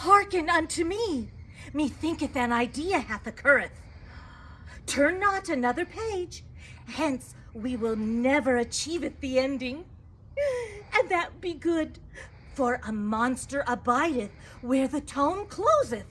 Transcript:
Hearken unto me. Methinketh an idea hath occurreth. Turn not another page, hence we will never achieveth the ending. And that be good, for a monster abideth where the tome closeth.